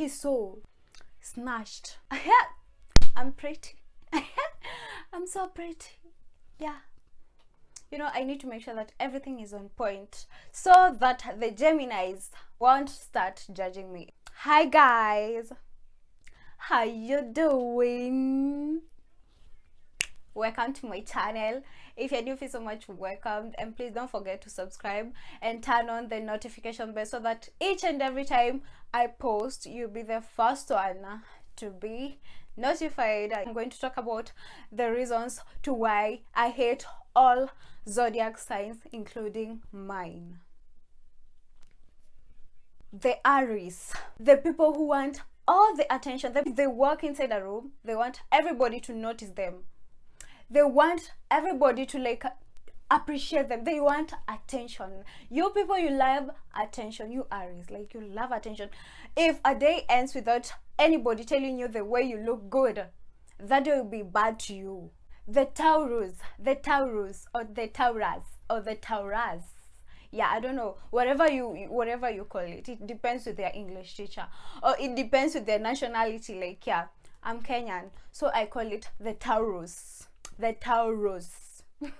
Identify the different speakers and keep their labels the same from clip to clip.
Speaker 1: he's so snatched. I'm pretty. I'm so pretty. Yeah. You know i need to make sure that everything is on point so that the geminis won't start judging me. Hi guys. How you doing welcome to my channel. If you're new feel so much welcome and please don't forget to subscribe and turn on the notification bell so that each and every time i post you'll be the first one to be notified. I'm going to talk about the reasons to why i hate all zodiac signs including mine. The aries the people who want all the attention they, they walk inside a room they want everybody to notice them they want everybody to like appreciate them. They want attention. You people you love attention. You aries like you love attention. If a day ends without anybody telling you the way you look good that will be bad to you. The taurus the taurus or the taurus or the taurus yeah i don't know. Whatever you whatever you call it it depends with their english teacher. Or it depends with their nationality like yeah i'm kenyan so i call it the taurus the Taurus.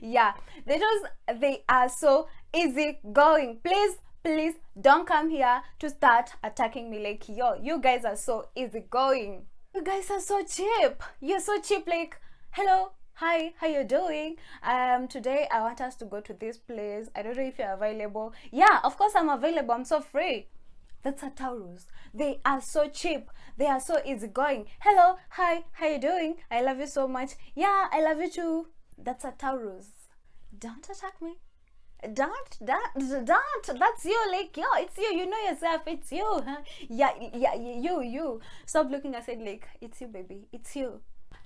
Speaker 1: yeah, they just they are so easy going. Please, please don't come here to start attacking me like yo. You guys are so easy going. You guys are so cheap. You're so cheap. Like hello, hi how you doing um today i want us to go to this place i don't know if you're available yeah of course i'm available i'm so free that's a taurus. They are so cheap. They are so easygoing hello hi how you doing? I love you so much. Yeah i love you too. That's a taurus. Don't attack me. Don't don't don't. That's you like yo it's you. You know yourself. It's you huh? yeah yeah you you. Stop looking at said, like it's you baby. It's you.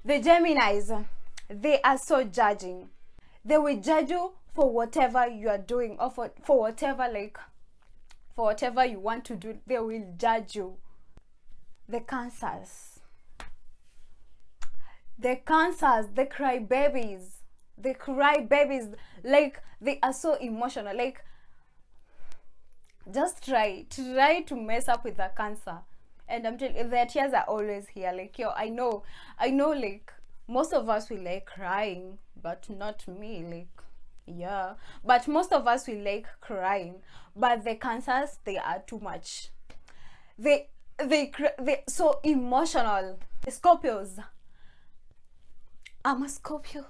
Speaker 1: The geminis they are so judging. They will judge you for whatever you are doing or for, for whatever like for whatever you want to do they will judge you. The cancers. The cancers the cry babies the cry babies like they are so emotional. Like just try try to mess up with the cancer. And i'm telling you their tears are always here. Like yo i know i know like most of us will like crying but not me. Like yeah. But most of us will like crying. But the cancers they are too much. They they they so emotional. Scorpios. I'm a scorpio.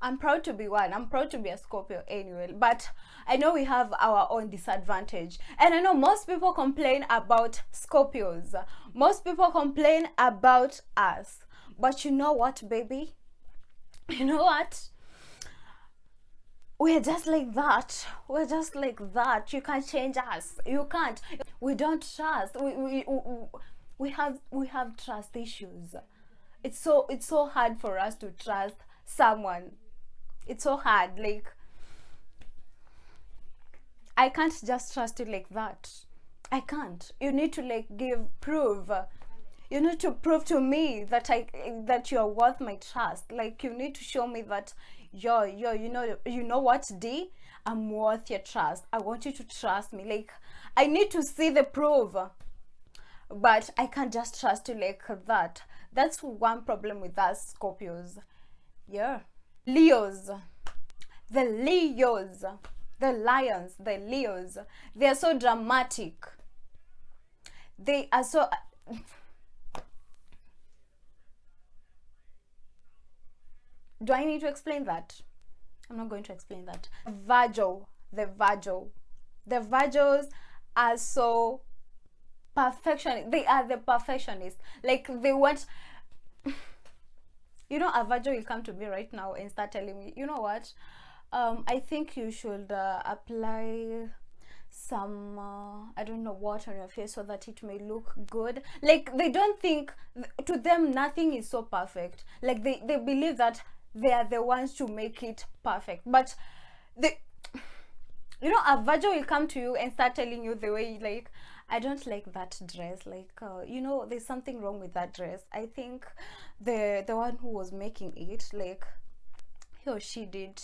Speaker 1: I'm proud to be one. I'm proud to be a scorpio anyway. But i know we have our own disadvantage. And i know most people complain about scorpios. Most people complain about us. But you know what baby? You know what we're just like that. We're just like that. You can't change us. You can't. We don't trust. We, we, we have we have trust issues. It's so it's so hard for us to trust someone. It's so hard like i can't just trust you like that. I can't. You need to like give proof you need to prove to me that i that you're worth my trust. Like you need to show me that yo yo you know you know what d? I'm worth your trust. I want you to trust me. Like i need to see the proof but i can't just trust you like that. That's one problem with us scorpios. Yeah. Leos. The leos. The lions. The leos. They are so dramatic. They are so do I need to explain that? I'm not going to explain that. Virgo, the Virgo. The Virgos are so perfectionist. They are the perfectionist. Like they want you know a Virgo will come to me right now and start telling me, you know what? Um, I think you should uh, apply some uh, i don't know what on your face so that it may look good like they don't think to them nothing is so perfect like they they believe that they are the ones to make it perfect. But the you know a virgin will come to you and start telling you the way like i don't like that dress. Like uh, you know there's something wrong with that dress. I think the the one who was making it like he or she did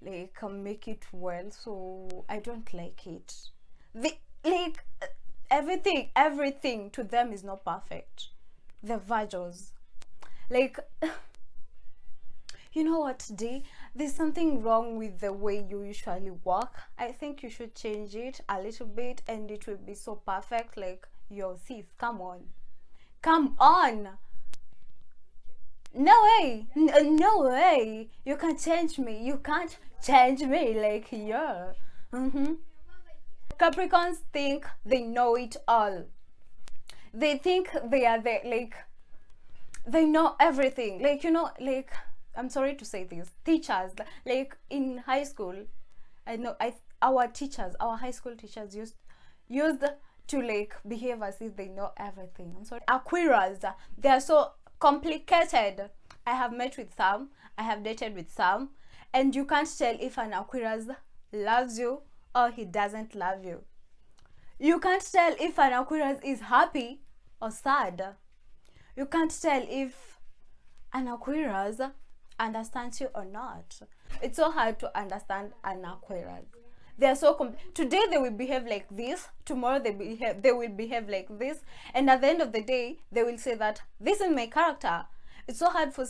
Speaker 1: like uh, make it well. So i don't like it. The like everything everything to them is not perfect. The virgins. Like you know what d? There's something wrong with the way you usually walk. I think you should change it a little bit and it will be so perfect like yo sis come on. Come on! No way! N- no way! You can't change me. You can't change me like yeah. Mm-hmm. capricorns think they know it all. They think they are the like they know everything. Like you know like i'm sorry to say this. Teachers like in high school i know i our teachers our high school teachers used used to like behave as if they know everything. I'm sorry. Aquarius they are so complicated. I have met with some i have dated with some and you can't tell if an aquarius loves you or he doesn't love you. You can't tell if an aquarius is happy or sad. You can't tell if an aquarius understands you or not. It's so hard to understand an aquarius they are so com- today they will behave like this tomorrow they behave they will behave like this and at the end of the day they will say that this is my character. It's so hard for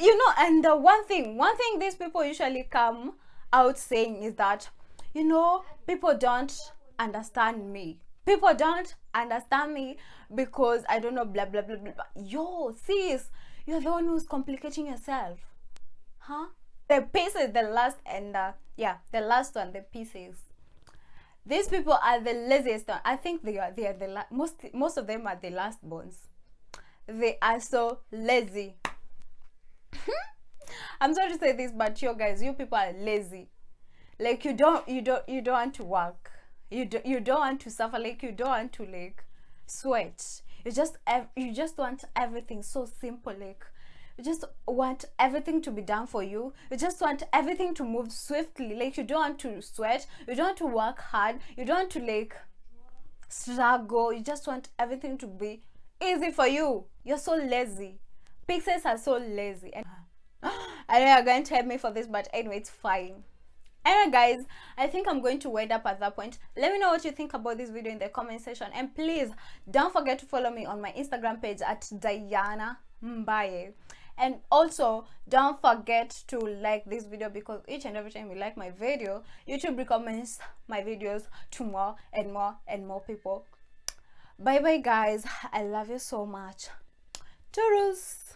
Speaker 1: you know and uh, one thing one thing these people usually come out saying is that you know people don't understand me. People don't understand me because i don't know blah blah blah blah, blah. yo sis you're the one who's complicating yourself. Huh? The Pisces the last and uh, yeah the last one the Pisces. These people are the laziest one. I think they are they are the la- most most of them are the last bones they are so lazy. I'm sorry to say this but you guys you people are lazy. Like you don't you don't you don't want to work you do, you don't want to suffer. Like you don't want to like sweat you just you just want everything so simple like you just want everything to be done for you. You just want everything to move swiftly. Like you don't want to sweat. You don't want to work hard. You don't want to like struggle. You just want everything to be easy for you. You're so lazy. Pixels are so lazy. And i know you're going to hate me for this but anyway it's fine anyway guys i think i'm going to wind up at that point. Let me know what you think about this video in the comment section. And please don't forget to follow me on my instagram page at diana mbaye. And also don't forget to like this video because each and every time you like my video youtube recommends my videos to more and more and more people. Bye bye guys. I love you so much. Toodles